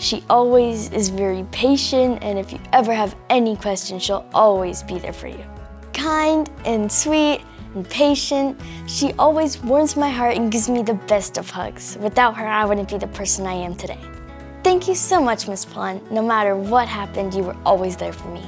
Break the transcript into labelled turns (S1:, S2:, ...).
S1: She always is very patient, and if you ever have any questions, she'll always be there for you. Kind and sweet and patient, she always warms my heart and gives me the best of hugs. Without her, I wouldn't be the person I am today. Thank you so much, Miss Pond. No matter what happened, you were always there for me.